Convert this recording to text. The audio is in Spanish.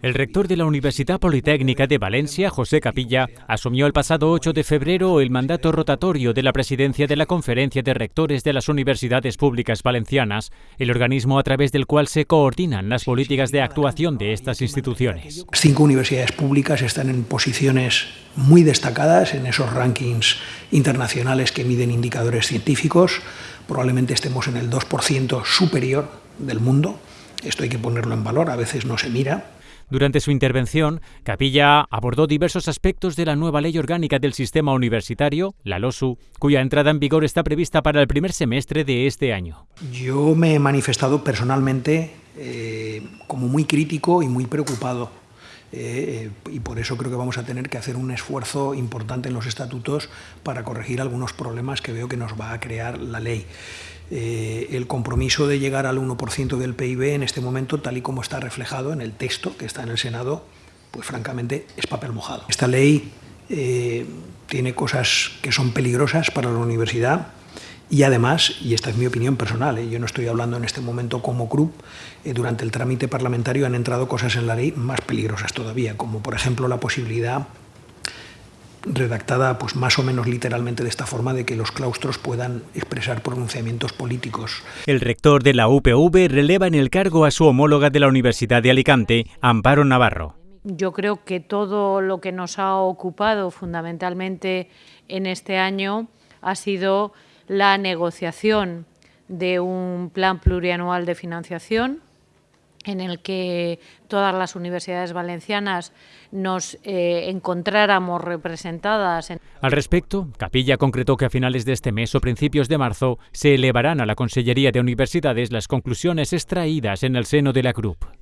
El rector de la Universidad Politécnica de Valencia, José Capilla, asumió el pasado 8 de febrero el mandato rotatorio de la presidencia de la Conferencia de Rectores de las Universidades Públicas Valencianas, el organismo a través del cual se coordinan las políticas de actuación de estas instituciones. Cinco universidades públicas están en posiciones muy destacadas en esos rankings internacionales que miden indicadores científicos. Probablemente estemos en el 2% superior del mundo. Esto hay que ponerlo en valor, a veces no se mira. Durante su intervención, Capilla abordó diversos aspectos de la nueva ley orgánica del sistema universitario, la LOSU, cuya entrada en vigor está prevista para el primer semestre de este año. Yo me he manifestado personalmente eh, como muy crítico y muy preocupado eh, y por eso creo que vamos a tener que hacer un esfuerzo importante en los estatutos para corregir algunos problemas que veo que nos va a crear la ley. Eh, el compromiso de llegar al 1% del PIB en este momento, tal y como está reflejado en el texto que está en el Senado, pues francamente es papel mojado. Esta ley eh, tiene cosas que son peligrosas para la universidad, y además, y esta es mi opinión personal, ¿eh? yo no estoy hablando en este momento como CRUP, eh, durante el trámite parlamentario han entrado cosas en la ley más peligrosas todavía, como por ejemplo la posibilidad redactada pues más o menos literalmente de esta forma de que los claustros puedan expresar pronunciamientos políticos. El rector de la UPV releva en el cargo a su homóloga de la Universidad de Alicante, Amparo Navarro. Yo creo que todo lo que nos ha ocupado fundamentalmente en este año ha sido la negociación de un plan plurianual de financiación en el que todas las universidades valencianas nos eh, encontráramos representadas. Al respecto, Capilla concretó que a finales de este mes o principios de marzo se elevarán a la Consellería de Universidades las conclusiones extraídas en el seno de la CRUP.